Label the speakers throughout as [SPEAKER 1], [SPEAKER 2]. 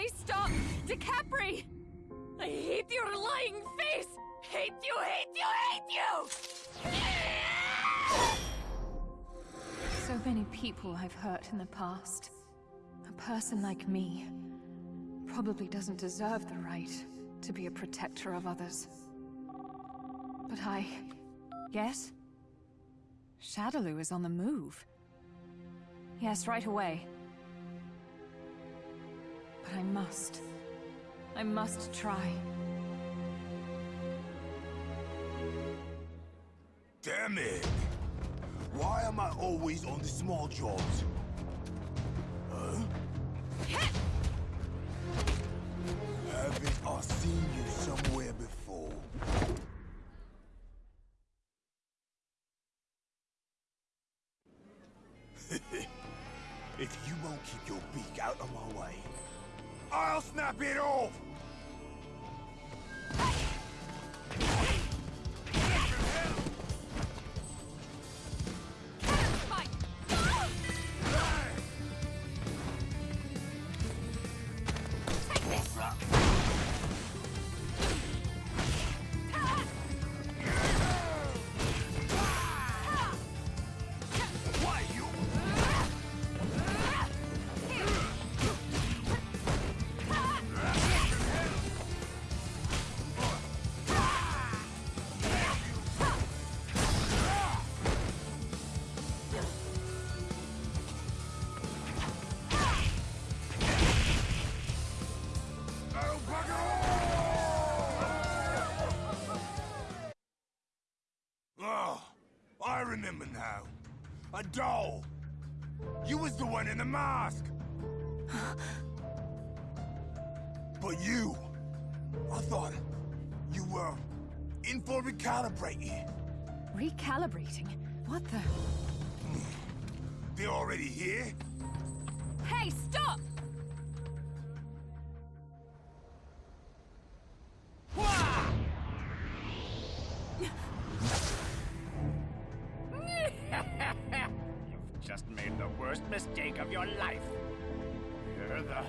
[SPEAKER 1] Please stop! Decapre! I hate your lying face! Hate you, hate you, hate you!
[SPEAKER 2] So many people I've hurt in the past. A person like me probably doesn't deserve the right to be a protector of others. But I... Yes? Shadaloo is on the move. Yes, right away. But I must. I must try.
[SPEAKER 3] Damn it! Why am I always on the small jobs? Huh? Haven't I seen you somewhere before? if you won't keep your beak out of my way, I'll snap it off! A doll. You was the one in the mask. but you, I thought you were in for recalibrating.
[SPEAKER 2] Recalibrating? What the...
[SPEAKER 3] They're already here?
[SPEAKER 1] Hey, stop!
[SPEAKER 4] Worst mistake of your life. You're the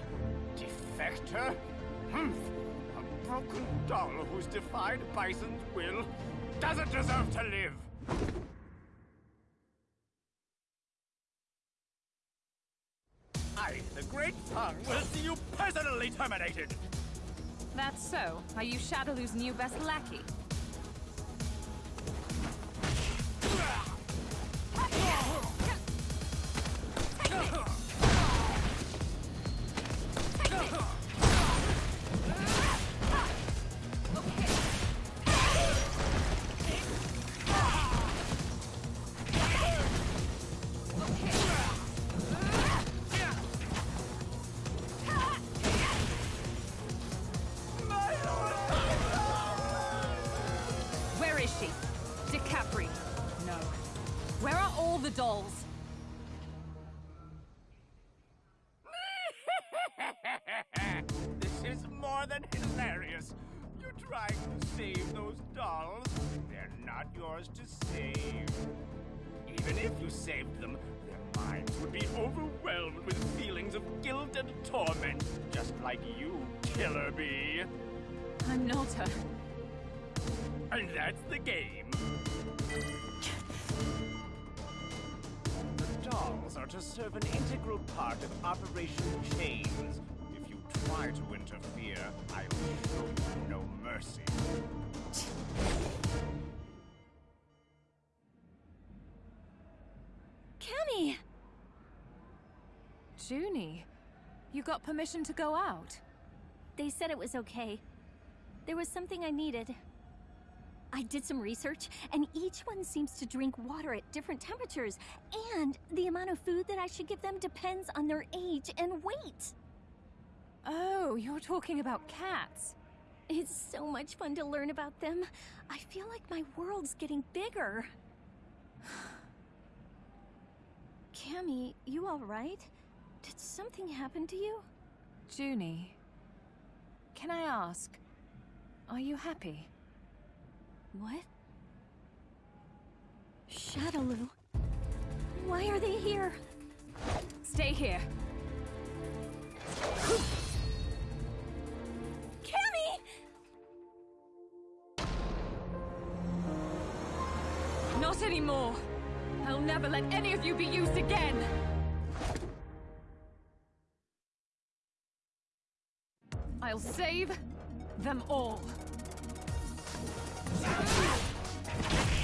[SPEAKER 4] defector? Humph! A broken doll who's defied Bison's will doesn't deserve to live! I, the Great Tongue, will see you personally terminated!
[SPEAKER 2] That's so. Are you Shadaloo's new best lackey? She? Decapre? No. Where are all the dolls?
[SPEAKER 4] this is more than hilarious. You're trying to save those dolls. They're not yours to save. Even if you saved them, their minds would be overwhelmed with feelings of guilt and torment, just like you, Killer Bee.
[SPEAKER 2] I'm not a...
[SPEAKER 4] And that's the game. The dolls are to serve an integral part of Operation Chains. If you try to interfere, I will show you no mercy.
[SPEAKER 1] Cammy!
[SPEAKER 2] Juni, you got permission to go out?
[SPEAKER 5] They said it was okay. There was something I needed. I did some research, and each one seems to drink water at different temperatures, and the amount of food that I should give them depends on their age and weight.
[SPEAKER 2] Oh, you're talking about cats.
[SPEAKER 5] It's so much fun to learn about them. I feel like my world's getting bigger. Cammy, you alright? Did something happen to you?
[SPEAKER 2] Juni, can I ask, are you happy?
[SPEAKER 5] What? Shadaloo? Why are they here?
[SPEAKER 2] Stay here. Cammy! Not anymore. I'll never let any of you be used again. I'll save them all.
[SPEAKER 6] あっ!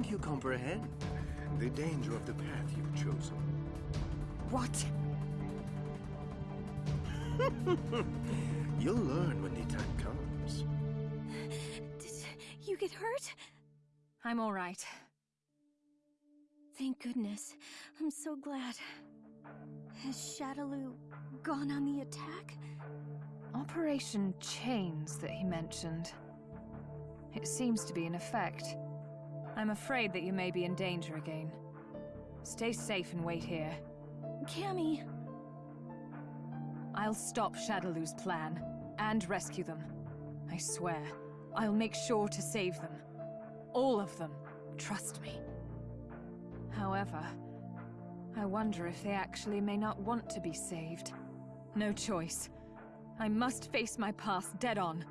[SPEAKER 6] Think you comprehend the danger of the path you've chosen.
[SPEAKER 2] What?
[SPEAKER 6] You'll learn when the time comes.
[SPEAKER 5] Did you get hurt?
[SPEAKER 2] I'm all right.
[SPEAKER 5] Thank goodness. I'm so glad. Has Shadaloo gone on the attack?
[SPEAKER 2] Operation Chains that he mentioned. It seems to be in effect. I'm afraid that you may be in danger again. Stay safe and wait here.
[SPEAKER 5] Cammy,
[SPEAKER 2] I'll stop Shadaloo's plan and rescue them. I swear. I'll make sure to save them. All of them. Trust me. However, I wonder if they actually may not want to be saved. No choice. I must face my past dead on.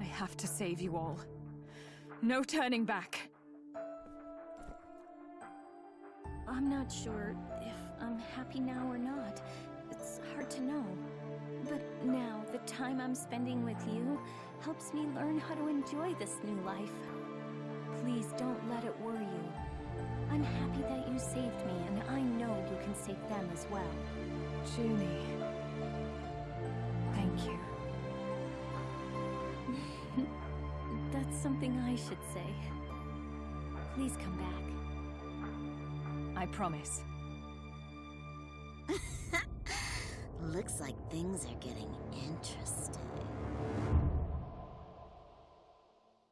[SPEAKER 2] I have to save you all. No turning back.
[SPEAKER 5] I'm not sure if I'm happy now or not. It's hard to know. But now, the time I'm spending with you helps me learn how to enjoy this new life. Please don't let it worry you. I'm happy that you saved me, and I know you can save them as well.
[SPEAKER 2] Juni. Thank you.
[SPEAKER 5] That's something I should say. Please come back.
[SPEAKER 2] I promise.
[SPEAKER 7] Looks like things are getting interesting.